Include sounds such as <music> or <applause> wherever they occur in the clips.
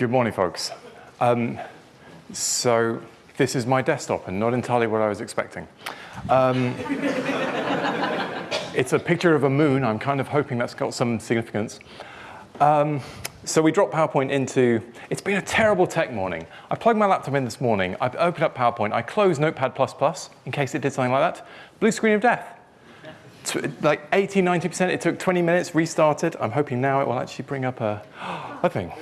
Good morning, folks. Um, so this is my desktop and not entirely what I was expecting. Um, it's a picture of a moon. I'm kind of hoping that's got some significance. Um, so we dropped PowerPoint into, it's been a terrible tech morning. I plugged my laptop in this morning, I opened up PowerPoint, I closed Notepad++, in case it did something like that. Blue screen of death. Like 80, 90%, it took 20 minutes, restarted. I'm hoping now it will actually bring up a, <gasps> a thing.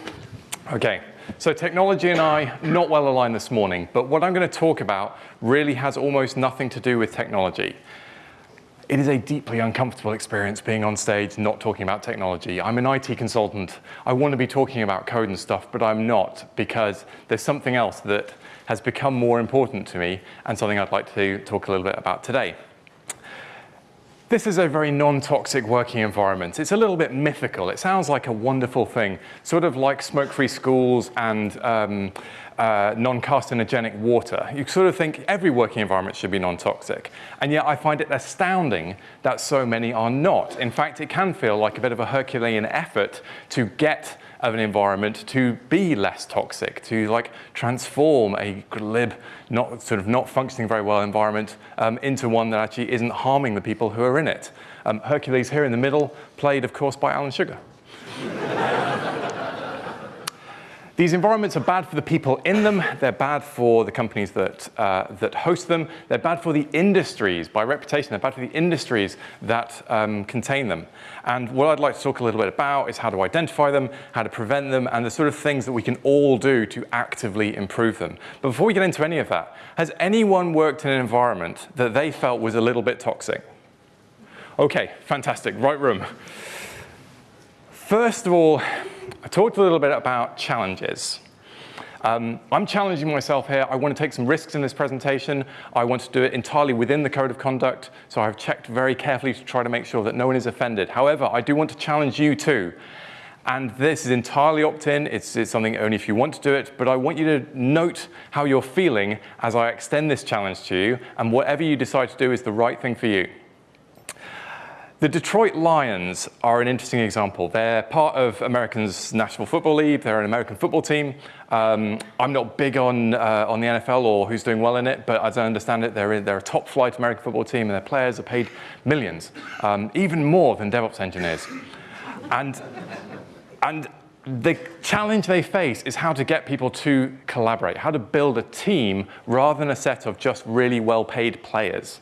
Okay, so technology and I, not well aligned this morning, but what I'm going to talk about really has almost nothing to do with technology. It is a deeply uncomfortable experience being on stage not talking about technology. I'm an IT consultant. I want to be talking about code and stuff, but I'm not because there's something else that has become more important to me and something I'd like to talk a little bit about today. This is a very non-toxic working environment. It's a little bit mythical. It sounds like a wonderful thing, sort of like smoke-free schools and um, uh, non-carcinogenic water. You sort of think every working environment should be non-toxic. And yet I find it astounding that so many are not. In fact, it can feel like a bit of a Herculean effort to get of an environment to be less toxic, to like transform a glib, not sort of not functioning very well environment um, into one that actually isn't harming the people who are in it. Um, Hercules here in the middle, played of course by Alan Sugar. These environments are bad for the people in them. They're bad for the companies that, uh, that host them. They're bad for the industries. By reputation, they're bad for the industries that um, contain them. And what I'd like to talk a little bit about is how to identify them, how to prevent them, and the sort of things that we can all do to actively improve them. But before we get into any of that, has anyone worked in an environment that they felt was a little bit toxic? Okay, fantastic, right room. First of all, I talked a little bit about challenges. Um, I'm challenging myself here. I want to take some risks in this presentation. I want to do it entirely within the code of conduct, so I've checked very carefully to try to make sure that no one is offended. However, I do want to challenge you too. And this is entirely opt-in. It's, it's, something only if you want to do it. But I want you to note how you're feeling as I extend this challenge to you. And whatever you decide to do is the right thing for you. The Detroit Lions are an interesting example. They're part of Americans National Football League. They're an American football team. Um, I'm not big on, uh, on the NFL or who's doing well in it, but as I understand it, they're, they're a top flight American football team and their players are paid millions, um, even more than DevOps engineers. And, and the challenge they face is how to get people to collaborate, how to build a team rather than a set of just really well-paid players.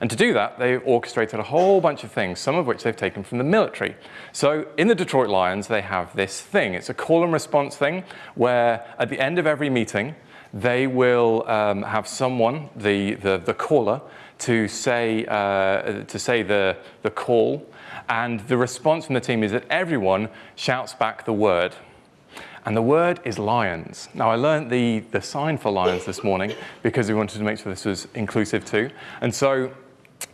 And to do that, they orchestrated a whole bunch of things, some of which they've taken from the military. So in the Detroit Lions, they have this thing. It's a call and response thing where at the end of every meeting, they will um, have someone, the, the, the caller, to say, uh, to say the, the call. And the response from the team is that everyone shouts back the word. And the word is lions. Now, I learned the, the sign for lions this morning because we wanted to make sure this was inclusive too. And so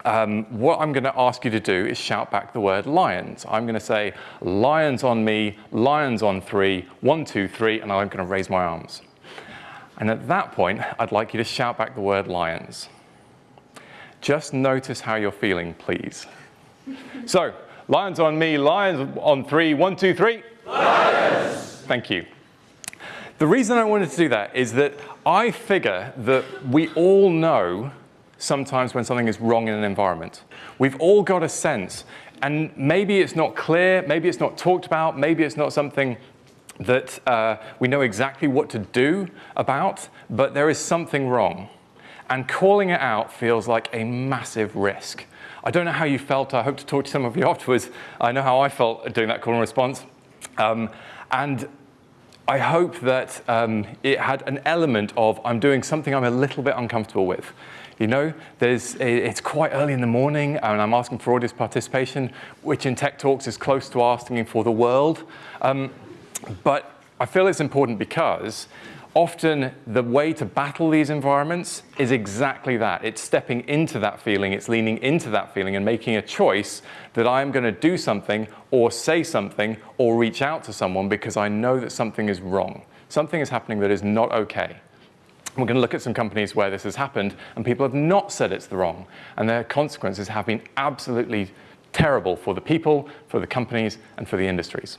um, what I'm going to ask you to do is shout back the word lions. I'm going to say, lions on me, lions on three, one, two, three, and I'm going to raise my arms. And at that point, I'd like you to shout back the word lions. Just notice how you're feeling, please. so, lions on me, lions on three, one, two, three. Lions! Thank you. The reason I wanted to do that is that I figure that we all know sometimes when something is wrong in an environment. We've all got a sense, and maybe it's not clear, maybe it's not talked about, maybe it's not something that uh, we know exactly what to do about, but there is something wrong. And calling it out feels like a massive risk. I don't know how you felt. I hope to talk to some of you <laughs> afterwards. I know how I felt doing that call and response. Um, and I hope that um, it had an element of I'm doing something I'm a little bit uncomfortable with. You know, there's, it's quite early in the morning and I'm asking for audience participation, which in Tech Talks is close to asking for the world. Um, but I feel it's important because often the way to battle these environments is exactly that. It's stepping into that feeling, it's leaning into that feeling and making a choice that I'm going to do something or say something or reach out to someone because I know that something is wrong. Something is happening that is not okay. We're going to look at some companies where this has happened and people have not said it's the wrong. And their consequences have been absolutely terrible for the people, for the companies, and for the industries.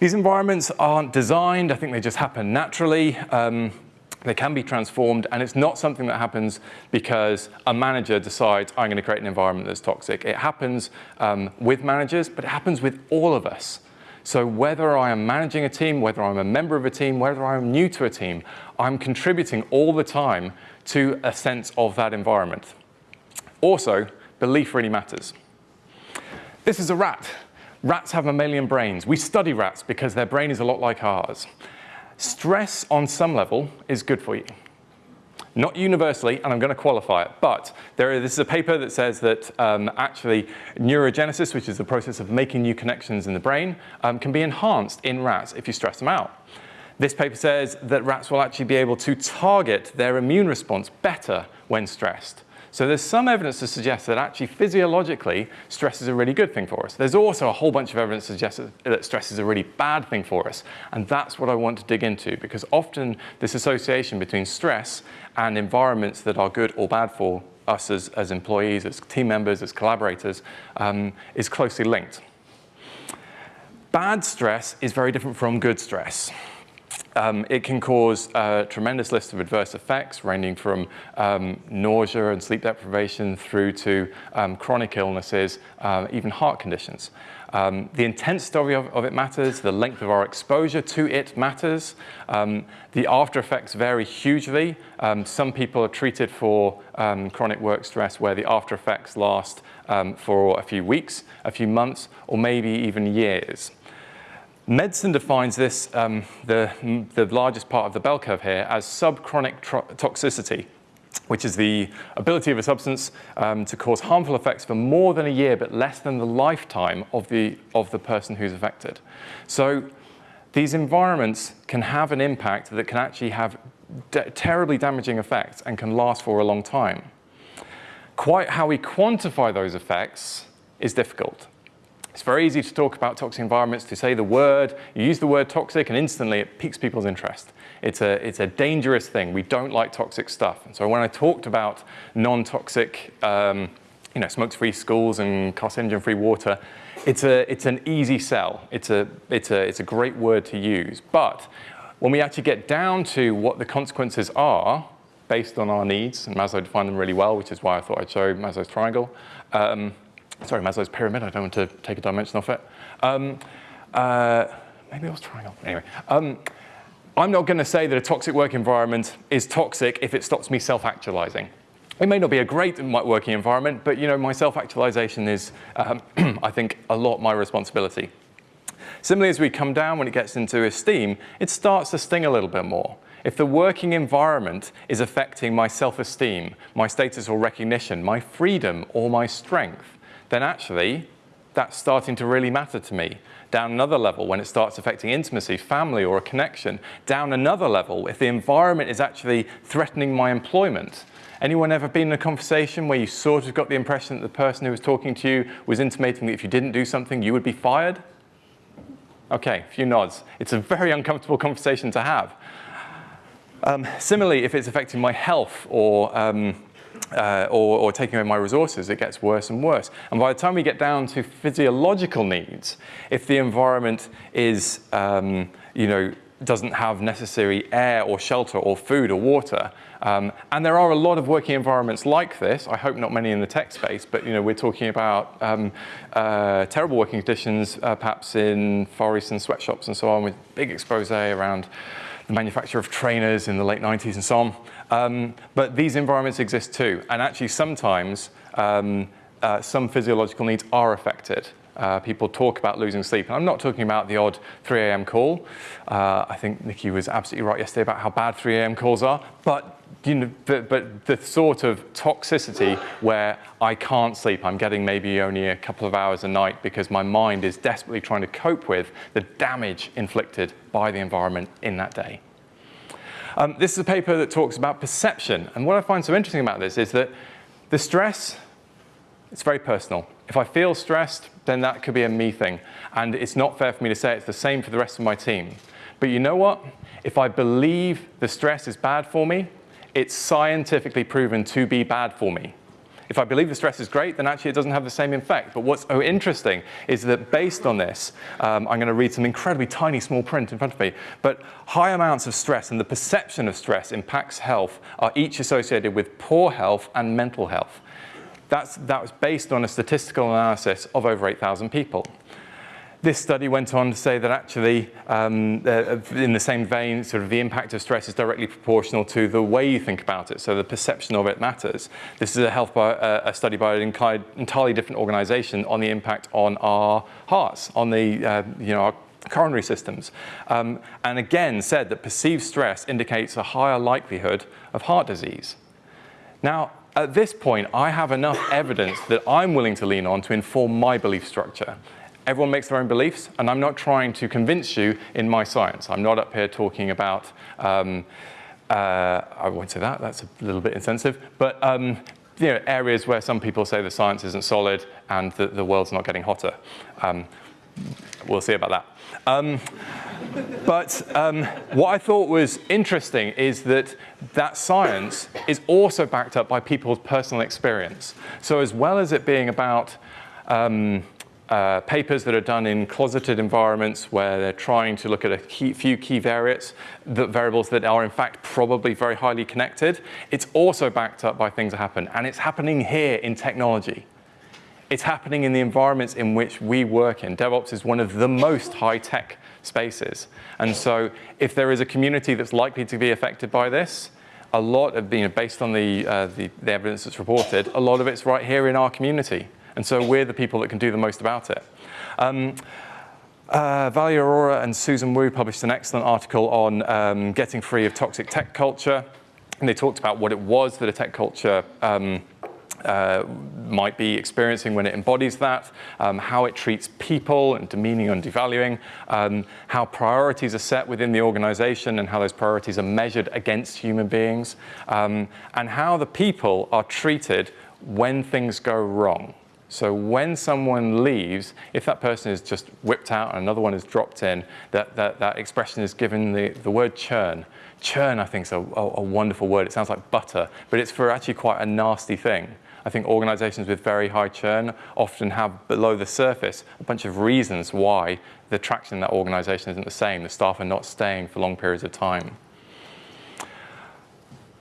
These environments aren't designed, I think they just happen naturally. Um, they can be transformed, and it's not something that happens because a manager decides, I'm going to create an environment that's toxic. It happens um, with managers, but it happens with all of us. So whether I am managing a team, whether I'm a member of a team, whether I'm new to a team, I'm contributing all the time to a sense of that environment. Also, belief really matters. This is a rat. Rats have mammalian brains. We study rats because their brain is a lot like ours. Stress on some level is good for you. Not universally, and I'm going to qualify it, but there, this is a paper that says that um, actually neurogenesis, which is the process of making new connections in the brain, um, can be enhanced in rats if you stress them out. This paper says that rats will actually be able to target their immune response better when stressed. So there's some evidence to suggest that actually physiologically, stress is a really good thing for us. There's also a whole bunch of evidence to suggest that stress is a really bad thing for us. And that's what I want to dig into because often this association between stress and environments that are good or bad for us as, as employees, as team members, as collaborators, um, is closely linked. Bad stress is very different from good stress. Um, it can cause a tremendous list of adverse effects, ranging from um, nausea and sleep deprivation through to um, chronic illnesses, uh, even heart conditions. Um, the intensity of, of, it matters, the length of our exposure to it matters. Um, the after effects vary hugely. Um, some people are treated for chronic work stress where the after effects last for a few weeks, a few months, or maybe even years. Medicine defines this, um, the, the largest part of the bell curve here, as subchronic toxicity, which is the ability of a substance um, to cause harmful effects for more than a year, but less than the lifetime of the, of the person who's affected. So these environments can have an impact that can actually have terribly damaging effects and can last for a long time. Quite how we quantify those effects is difficult. It's very easy to talk about toxic environments, to say the word, you use the word toxic and instantly it piques people's interest. It's a, it's a dangerous thing. We don't like toxic stuff. And so when I talked about non-toxic, um, you know, smoke-free schools and carcinogen-free water, it's, a, it's an easy sell. It's a, it's, a, it's a great word to use. But when we actually get down to what the consequences are, based on our needs, and Maslow defined them really well, which is why I thought I'd show Maslow's triangle, um, sorry, Maslow's pyramid, I don't want to take a dimension off it. Um, uh, maybe I was trying triangle, anyway. Um, I'm not going to say that a toxic work environment is toxic if it stops me self-actualizing. It may not be a great working environment, but you know, my self-actualization is, um, <clears throat> I think, a lot my responsibility. Similarly, as we come down when it gets into esteem, it starts to sting a little bit more. If the working environment is affecting my self-esteem, my status or recognition, my freedom or my strength, then actually that's starting to really matter to me. Down another level, when it starts affecting intimacy, family, or a connection. Down another level, if the environment is actually threatening my employment. Anyone ever been in a conversation where you sort of got the impression that the person who was talking to you was intimating that if you didn't do something, you would be fired? Okay, a few nods. It's a very uncomfortable conversation to have. Um, similarly, if it's affecting my health or um, uh, or, or, taking away my resources, it gets worse and worse. And by the time we get down to physiological needs, if the environment is, um, you know, doesn't have necessary air or shelter or food or water, um, and there are a lot of working environments like this, I hope not many in the tech space, but you know, we're talking about um, uh, terrible working conditions, uh, perhaps in Far Eastern sweatshops and so on, with big expose around the manufacture of trainers in the late 90s and so on. Um, but these environments exist too. And actually sometimes um, uh, some physiological needs are affected. Uh, people talk about losing sleep. And I'm not talking about the odd 3 a.m. call. Uh, I think Nikki was absolutely right yesterday about how bad 3 a.m. calls are. But you know, but, but, the sort of toxicity where I can't sleep, I'm getting maybe only a couple of hours a night because my mind is desperately trying to cope with the damage inflicted by the environment in that day. Um, this is a paper that talks about perception. And what I find so interesting about this is that the stress, it's very personal. If I feel stressed, then that could be a me thing. And it's not fair for me to say it's the same for the rest of my team. But you know what? If I believe the stress is bad for me, it's scientifically proven to be bad for me. If I believe the stress is great, then actually it doesn't have the same effect. But what's interesting is that based on this, um, I'm going to read some incredibly tiny small print in front of me, but high amounts of stress and the perception of stress impacts health are each associated with poor health and mental health. That's, that was based on a statistical analysis of over 8,000 people. This study went on to say that actually, um, uh, in the same vein, sort of the impact of stress is directly proportional to the way you think about it, so the perception of it matters. This is a, health by, uh, a study by an entirely different organization on the impact on our hearts, on the, uh, you know, our coronary systems. Um, and again said that perceived stress indicates a higher likelihood of heart disease. Now, at this point, I have enough evidence that I'm willing to lean on to inform my belief structure. Everyone makes their own beliefs, and I'm not trying to convince you in my science. I'm not up here talking about, um, uh, I won't say that, that's a little bit insensitive, but um, you know, areas where some people say the science isn't solid and the, the world's not getting hotter. Um, we'll see about that. Um, but um, what I thought was interesting is that that science is also backed up by people's personal experience. So as well as it being about um, uh, papers that are done in closeted environments where they're trying to look at a key, few key variables that, variables that are in fact probably very highly connected. It's also backed up by things that happen, and it's happening here in technology. It's happening in the environments in which we work in. DevOps is one of the most high-tech spaces. And so if there is a community that's likely to be affected by this, a lot of, you know, based on the, uh, the, the evidence that's reported, a lot of it's right here in our community. And so we're the people that can do the most about it. Um, uh, Valia Arora and Susan Wu published an excellent article on um, getting free of toxic tech culture. And they talked about what it was that a tech culture um, uh, might be experiencing when it embodies that, um, how it treats people and demeaning and devaluing, um, how priorities are set within the organization and how those priorities are measured against human beings, um, and how the people are treated when things go wrong. So when someone leaves, if that person is just whipped out and another one is dropped in, that, that, that expression is given the, the word churn. Churn, I think, is a, a, wonderful word. It sounds like butter, but it's for actually quite a nasty thing. I think organizations with very high churn often have below the surface a bunch of reasons why the traction in that organization isn't the same. The staff are not staying for long periods of time.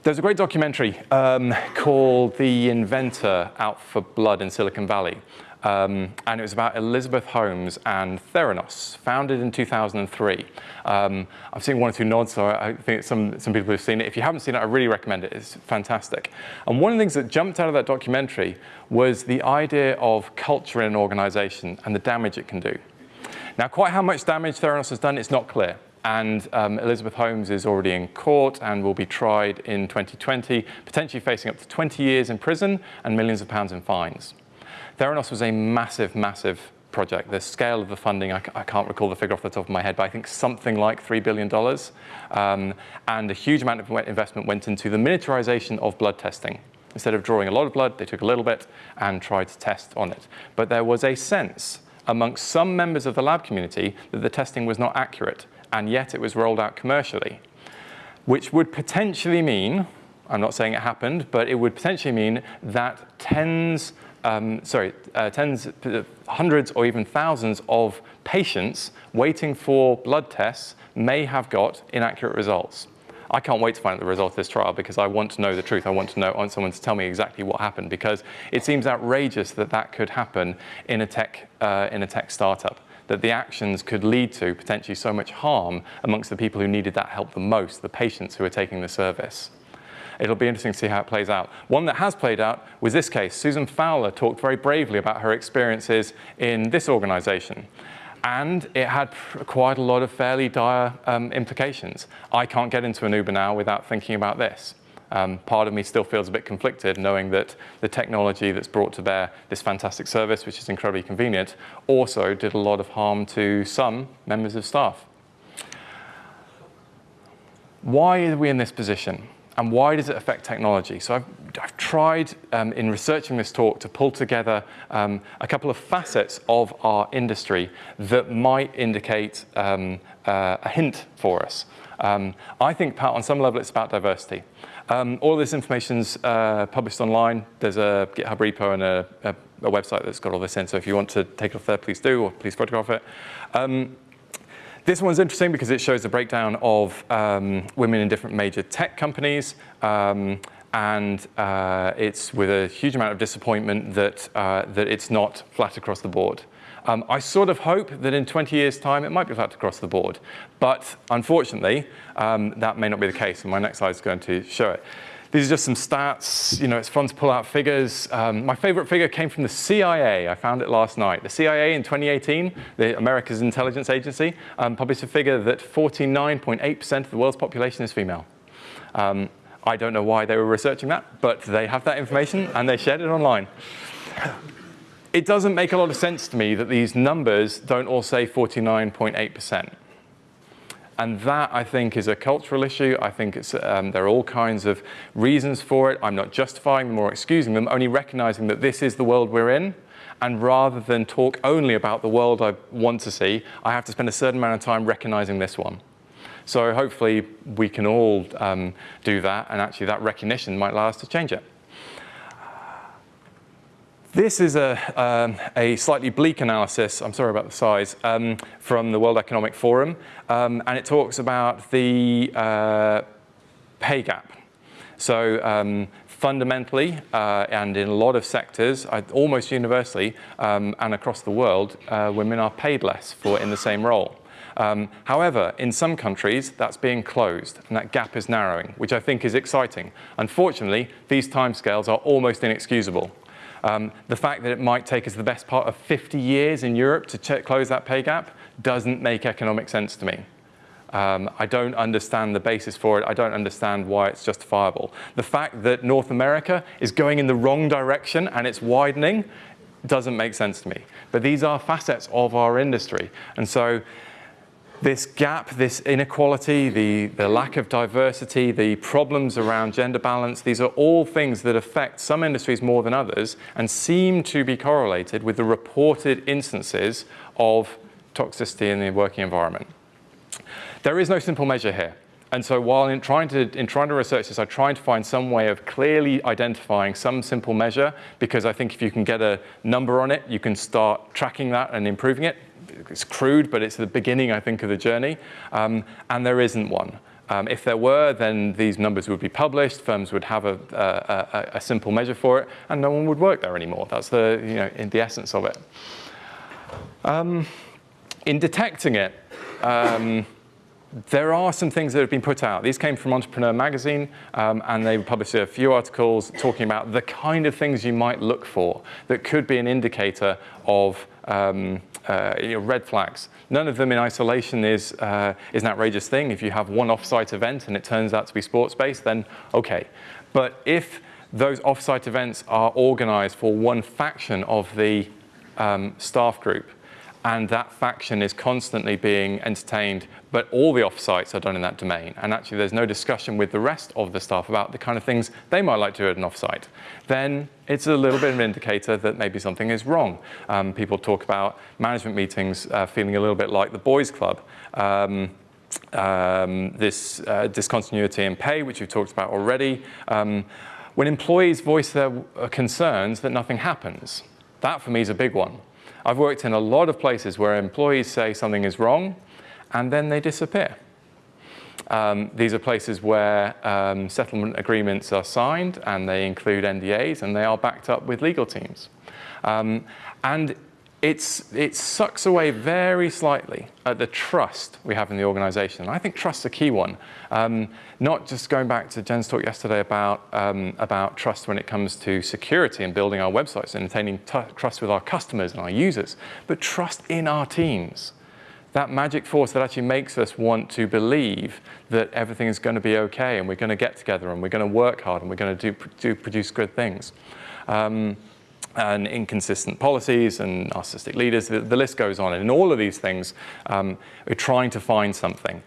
There's a great documentary um, called The Inventor Out for Blood in Silicon Valley. Um, and it was about Elizabeth Holmes and Theranos, founded in 2003. Um, I've seen one or two nods, so I think some, some people have seen it. If you haven't seen it, I really recommend it. It's fantastic. And one of the things that jumped out of that documentary was the idea of culture in an organization and the damage it can do. Now, quite how much damage Theranos has done, it's not clear. And um, Elizabeth Holmes is already in court and will be tried in 2020, potentially facing up to 20 years in prison and millions of pounds in fines. Theranos was a massive, massive project. The scale of the funding, I, I, can't recall the figure off the top of my head, but I think something like $3 billion. Um, and a huge amount of investment went into the miniaturization of blood testing. Instead of drawing a lot of blood, they took a little bit and tried to test on it. But there was a sense amongst some members of the lab community that the testing was not accurate and yet it was rolled out commercially, which would potentially mean, I'm not saying it happened, but it would potentially mean that tens, um, sorry, uh, tens, hundreds or even thousands of patients waiting for blood tests may have got inaccurate results. I can't wait to find out the result of this trial because I want to know the truth. I want to know, I want someone to tell me exactly what happened because it seems outrageous that that could happen in a tech, uh, in a tech startup that the actions could lead to potentially so much harm amongst the people who needed that help the most, the patients who are taking the service. It'll be interesting to see how it plays out. One that has played out was this case. Susan Fowler talked very bravely about her experiences in this organization. And it had quite a lot of fairly dire um, implications. I can't get into an Uber now without thinking about this. Um, part of me still feels a bit conflicted knowing that the technology that's brought to bear this fantastic service, which is incredibly convenient, also did a lot of harm to some members of staff. Why are we in this position? And why does it affect technology? So I've, I've tried um, in researching this talk to pull together um, a couple of facets of our industry that might indicate um, uh, a hint for us. Um, I think on some level it's about diversity. Um, all this information's uh, published online. There's a GitHub repo and a, a, a, website that's got all this in. So if you want to take it off there, please do, or please photograph it. Um, this one's interesting because it shows a breakdown of um, women in different major tech companies. Um, and uh, it's with a huge amount of disappointment that, uh, that it's not flat across the board. Um, I sort of hope that in 20 years' time it might be flat across the board. But unfortunately, um, that may not be the case, and my next slide is going to show it. These are just some stats. You know, it's fun to pull out figures. Um, my favorite figure came from the CIA. I found it last night. The CIA in 2018, the America's intelligence agency, um, published a figure that 49.8% of the world's population is female. Um, I don't know why they were researching that, but they have that information and they shared it online it doesn't make a lot of sense to me that these numbers don't all say 49.8%. And that, I think, is a cultural issue. I think um, there are all kinds of reasons for it. I'm not justifying them or excusing them, only recognizing that this is the world we're in. And rather than talk only about the world I want to see, I have to spend a certain amount of time recognizing this one. So hopefully we can all um, do that, and actually that recognition might allow us to change it. This is a, um, a, slightly bleak analysis, I'm sorry about the size, um, from the World Economic Forum, um, and it talks about the uh, pay gap. So um, fundamentally, uh, and in a lot of sectors, almost universally, um, and across the world, uh, women are paid less for in the same role. Um, however, in some countries, that's being closed, and that gap is narrowing, which I think is exciting. Unfortunately, these timescales are almost inexcusable. Um, the fact that it might take us the best part of 50 years in Europe to close that pay gap doesn't make economic sense to me. Um, I don't understand the basis for it. I don't understand why it's justifiable. The fact that North America is going in the wrong direction and it's widening doesn't make sense to me. But these are facets of our industry. And so this gap, this inequality, the, the lack of diversity, the problems around gender balance, these are all things that affect some industries more than others and seem to be correlated with the reported instances of toxicity in the working environment. There is no simple measure here. And so while in trying, to, in trying to research this, I tried to find some way of clearly identifying some simple measure because I think if you can get a number on it, you can start tracking that and improving it it's crude, but it's the beginning, I think, of the journey. Um, and there isn't one. Um, if there were, then these numbers would be published, firms would have a, a, a, simple measure for it, and no one would work there anymore. That's the, you know, in the essence of it. Um, in detecting it, um, there are some things that have been put out. These came from Entrepreneur Magazine, um, and they published a few articles talking about the kind of things you might look for that could be an indicator of um, uh, you know, red flags. None of them in isolation is, uh, is an outrageous thing. If you have one offsite event and it turns out to be sports-based, then okay. But if those offsite events are organized for one faction of the um, staff group, and that faction is constantly being entertained, but all the offsites are done in that domain. And actually there's no discussion with the rest of the staff about the kind of things they might like to do at an offsite. Then it's a little bit of an indicator that maybe something is wrong. Um, people talk about management meetings uh, feeling a little bit like the boys club. Um, um, this uh, discontinuity in pay, which we've talked about already. Um, when employees voice their uh, concerns that nothing happens, that for me is a big one. I've worked in a lot of places where employees say something is wrong and then they disappear. Um, these are places where um, settlement agreements are signed and they include NDAs and they are backed up with legal teams. Um, and it's, it sucks away very slightly at the trust we have in the organization. And I think trust's a key one. Um, not just going back to Jen's talk yesterday about, um, about trust when it comes to security and building our websites and attaining trust with our customers and our users, but trust in our teams. That magic force that actually makes us want to believe that everything is going to be okay and we're going to get together and we're going to work hard and we're going to do, do produce good things. Um, and inconsistent policies and narcissistic leaders, the, the, list goes on. And in all of these things, um, we're trying to find something.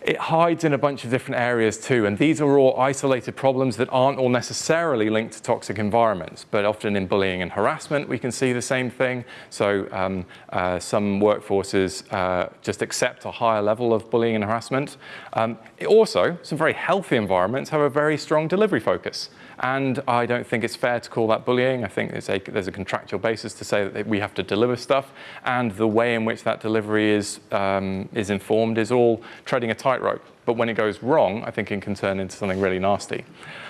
it hides in a bunch of different areas too, and these are all isolated problems that aren't all necessarily linked to toxic environments, but often in bullying and harassment we can see the same thing. So um, uh, some workforces uh, just accept a higher level of bullying and harassment. Um, also, some very healthy environments have a very strong delivery focus. And I don't think it's fair to call that bullying. I think a, there's a contractual basis to say that we have to deliver stuff. And the way in which that delivery is, um, is informed is all treading a tightrope. But when it goes wrong, I think it can turn into something really nasty.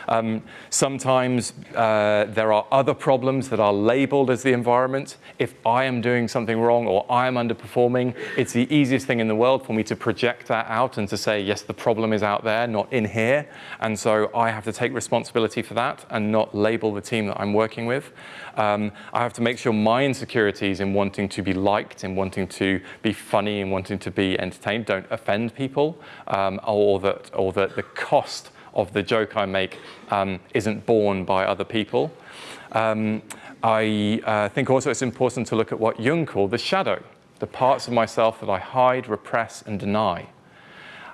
Um, sometimes uh, there are other problems that are labeled as the environment. If I am doing something wrong or I am underperforming, it's the easiest thing in the world for me to project that out and to say, yes, the problem is out there, not in here. And so I have to take responsibility for that and not label the team that I'm working with. Um, I have to make sure my insecurities in wanting to be liked, in wanting to be funny, in wanting to be entertained don't offend people, um, or that, or that the cost of the joke I make um, isn't borne by other people. Um, I uh, think also it's important to look at what Jung called the shadow, the parts of myself that I hide, repress, and deny.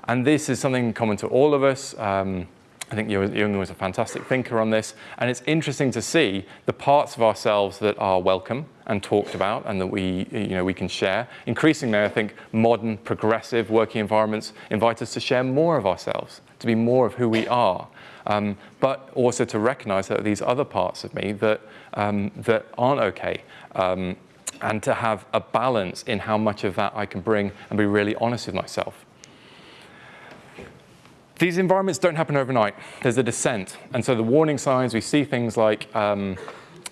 And this is something common to all of us. Um, I think Jung was a fantastic thinker on this, and it's interesting to see the parts of ourselves that are welcome and talked about and that we, you know, we can share. Increasingly, I think modern, progressive working environments invite us to share more of ourselves, to be more of who we are, um, but also to recognize that these other parts of me that, um, that aren't okay. Um, and to have a balance in how much of that I can bring and be really honest with myself. These environments don't happen overnight. There's a descent. And so the warning signs, we see things like, um,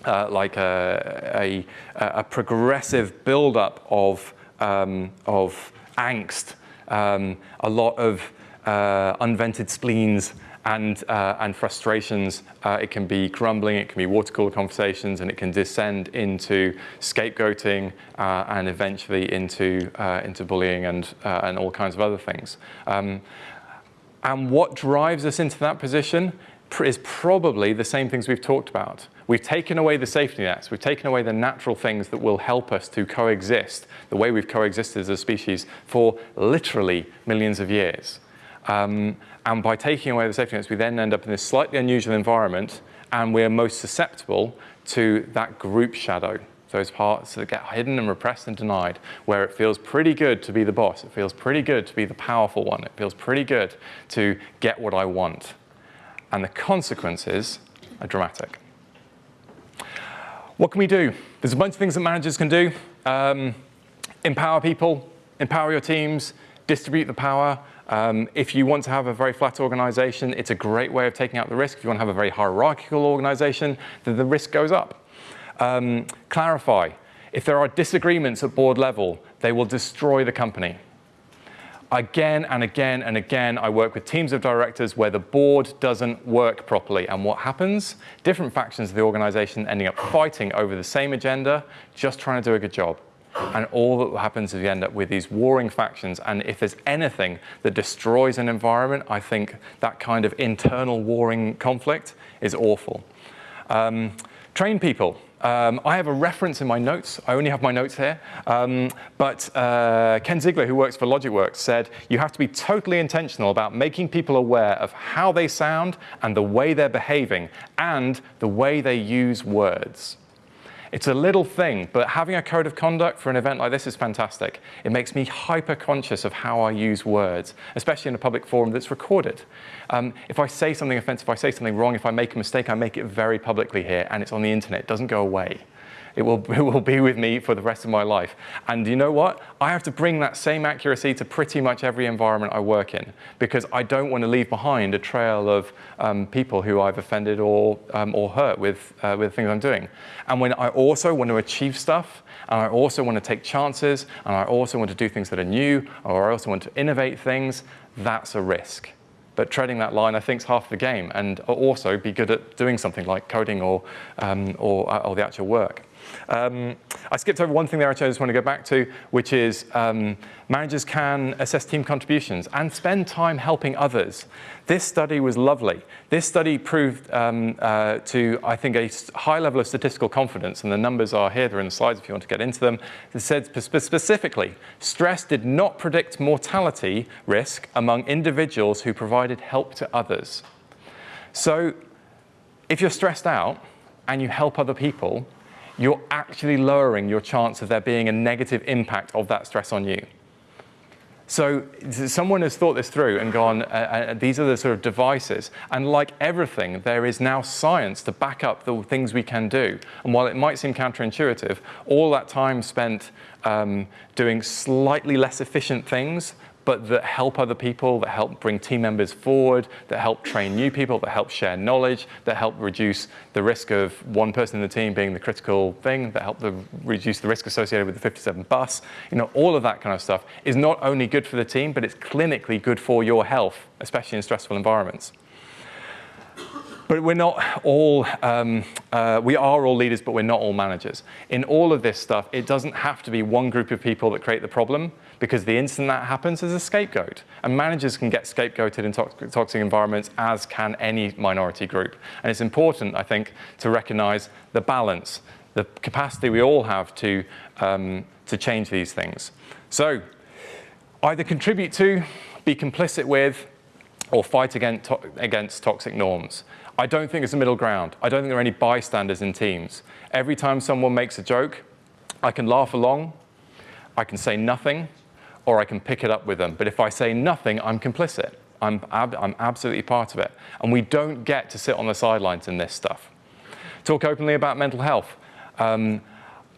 uh, like a, a, a, progressive buildup of, um, of angst, um, a lot of uh, unvented spleens and, uh, and frustrations. Uh, it can be grumbling, it can be water cooler conversations, and it can descend into scapegoating uh, and eventually into, uh, into bullying and, uh, and all kinds of other things. Um, and what drives us into that position is probably the same things we've talked about. We've taken away the safety nets. We've taken away the natural things that will help us to coexist the way we've coexisted as a species for literally millions of years. Um, and by taking away the safety nets, we then end up in this slightly unusual environment and we're most susceptible to that group shadow those parts that get hidden and repressed and denied, where it feels pretty good to be the boss. It feels pretty good to be the powerful one. It feels pretty good to get what I want. And the consequences are dramatic. What can we do? There's a bunch of things that managers can do. Um, empower people, empower your teams, distribute the power. Um, if you want to have a very flat organization, it's a great way of taking out the risk. If you want to have a very hierarchical organization, then the risk goes up. Um, clarify, if there are disagreements at board level, they will destroy the company. Again and again and again, I work with teams of directors where the board doesn't work properly. And what happens? Different factions of the organization ending up fighting over the same agenda, just trying to do a good job. And all that happens is you end up with these warring factions. And if there's anything that destroys an environment, I think that kind of internal warring conflict is awful. Um, train people. Um, I have a reference in my notes. I only have my notes here. Um, but uh, Ken Ziegler, who works for LogicWorks, said you have to be totally intentional about making people aware of how they sound and the way they're behaving and the way they use words. It's a little thing, but having a code of conduct for an event like this is fantastic. It makes me hyper conscious of how I use words, especially in a public forum that's recorded. Um, if I say something offensive, if I say something wrong, if I make a mistake, I make it very publicly here, and it's on the internet. It doesn't go away. It will, <laughs> it will be with me for the rest of my life. And you know what? I have to bring that same accuracy to pretty much every environment I work in because I don't want to leave behind a trail of um, people who I've offended or, um, or hurt with, uh, with things I'm doing. And when I also want to achieve stuff, and I also want to take chances, and I also want to do things that are new, or I also want to innovate things, that's a risk. But treading that line, I think, is half the game, and also be good at doing something like coding or, um, or, uh, or the actual work. Um, I skipped over one thing there, I just want to go back to, which is um, managers can assess team contributions and spend time helping others. This study was lovely. This study proved um, uh, to, I think, a high level of statistical confidence, and the numbers are here, they're in the slides if you want to get into them. It said specifically, stress did not predict mortality risk among individuals who provided help to others. So if you're stressed out and you help other people, you're actually lowering your chance of there being a negative impact of that stress on you. So someone has thought this through and gone, uh, uh, these are the sort of devices. And like everything, there is now science to back up the things we can do. And while it might seem counterintuitive, all that time spent um, doing slightly less efficient things but that help other people, that help bring team members forward, that help train new people, that help share knowledge, that help reduce the risk of one person in the team being the critical thing, that help the, reduce the risk associated with the 57 bus. You know, all of that kind of stuff is not only good for the team, but it's clinically good for your health, especially in stressful environments. But we're not all, um, uh, we are all leaders, but we're not all managers. In all of this stuff, it doesn't have to be one group of people that create the problem because the instant that happens, there's a scapegoat. And managers can get scapegoated in toxic environments, as can any minority group. And it's important, I think, to recognize the balance, the capacity we all have to, um, to change these things. So either contribute to, be complicit with, or fight against, to against toxic norms. I don't think it's a middle ground. I don't think there are any bystanders in teams. Every time someone makes a joke, I can laugh along, I can say nothing, or I can pick it up with them. But if I say nothing, I'm complicit. I'm, ab I'm absolutely part of it. And we don't get to sit on the sidelines in this stuff. Talk openly about mental health. Um,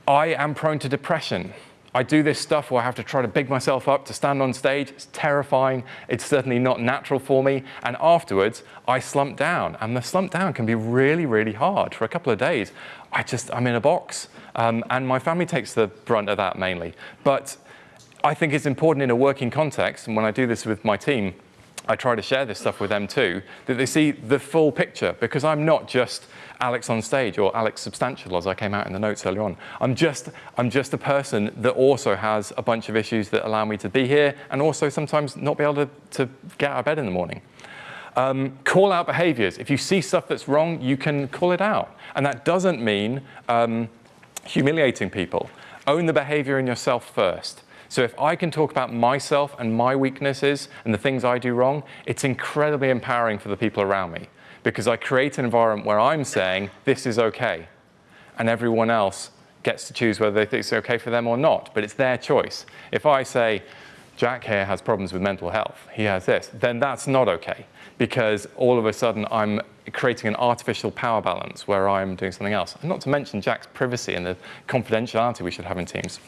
I am prone to depression. I do this stuff where I have to try to big myself up to stand on stage. It's terrifying. It's certainly not natural for me. And afterwards, I slump down. And the slump down can be really, really hard. For a couple of days, I just, I'm in a box. Um, and my family takes the brunt of that mainly. But I think it's important in a working context, and when I do this with my team, I try to share this stuff with them too, that they see the full picture, because I'm not just Alex on stage or Alex substantial as I came out in the notes earlier on. I'm just, I'm just a person that also has a bunch of issues that allow me to be here and also sometimes not be able to, to get out of bed in the morning. Um, call out behaviors. If you see stuff that's wrong, you can call it out. And that doesn't mean um, humiliating people. Own the behavior in yourself first. So if I can talk about myself and my weaknesses and the things I do wrong, it's incredibly empowering for the people around me because I create an environment where I'm saying this is okay and everyone else gets to choose whether they think it's okay for them or not, but it's their choice. If I say, Jack here has problems with mental health, he has this, then that's not okay because all of a sudden I'm creating an artificial power balance where I'm doing something else. And not to mention Jack's privacy and the confidentiality we should have in teams.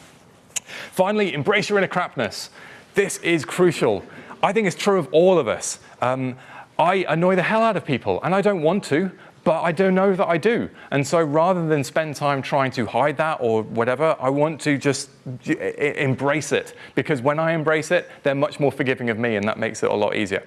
Finally, embrace your inner crapness. This is crucial. I think it's true of all of us. Um, I annoy the hell out of people, and I don't want to, but I don't know that I do. And so rather than spend time trying to hide that or whatever, I want to just embrace it. Because when I embrace it, they're much more forgiving of me, and that makes it a lot easier.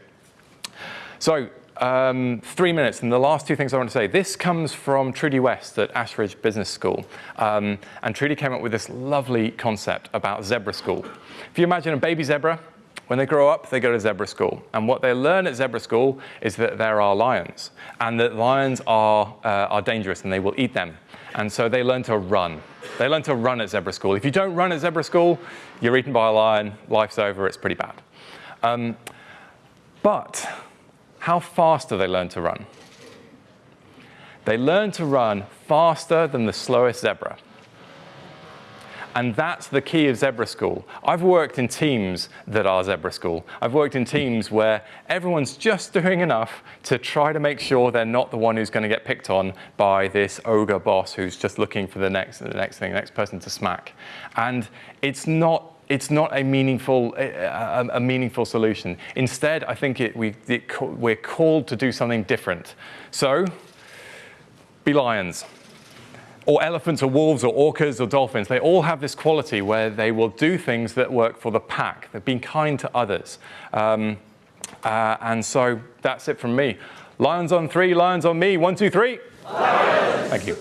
So um, three minutes, and the last two things I want to say. This comes from Trudy West at Ashridge Business School. Um, and Trudy came up with this lovely concept about zebra school. If you imagine a baby zebra, when they grow up, they go to zebra school. And what they learn at zebra school is that there are lions, and that lions are, uh, are dangerous and they will eat them. And so they learn to run. They learn to run at zebra school. If you don't run at zebra school, you're eaten by a lion, life's over, it's pretty bad. Um, but how fast do they learn to run? They learn to run faster than the slowest zebra. And that's the key of Zebra School. I've worked in teams that are Zebra School. I've worked in teams where everyone's just <laughs> doing enough to try to make sure they're not the one who's going to get picked on by this ogre boss who's just looking for the next, the next thing, the next person to smack. And it's not it's not a meaningful, a, a meaningful solution. Instead, I think it, we, it, we're called to do something different. So, be lions. Or elephants, or wolves, or orcas, or dolphins. They all have this quality where they will do things that work for the pack. They're being kind to others. Um, uh, and so that's it from me. Lions on three, lions on me. One, two, three. Lions. Thank you.